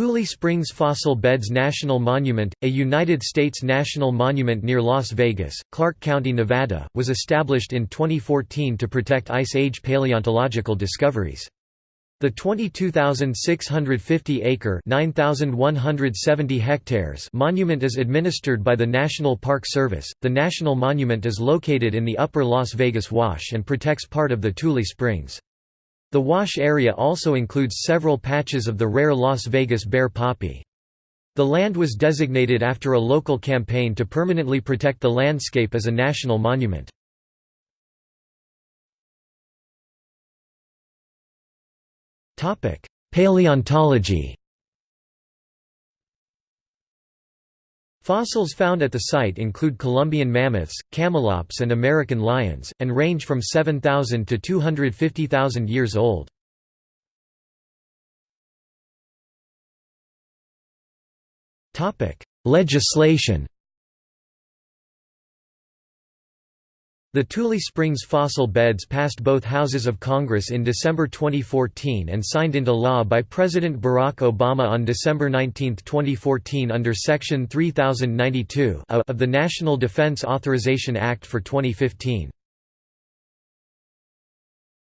Tule Springs Fossil Beds National Monument, a United States national monument near Las Vegas, Clark County, Nevada, was established in 2014 to protect Ice Age paleontological discoveries. The 22,650-acre (9,170 hectares) monument is administered by the National Park Service. The national monument is located in the Upper Las Vegas Wash and protects part of the Tule Springs. The wash area also includes several patches of the rare Las Vegas bear poppy. The land was designated after a local campaign to permanently protect the landscape as a national monument. Paleontology Fossils found at the site include Columbian mammoths, camelops and American lions, and range from 7,000 to 250,000 years old. Legislation The Tule Springs fossil beds passed both houses of Congress in December 2014 and signed into law by President Barack Obama on December 19, 2014 under Section 3092 of the National Defense Authorization Act for 2015.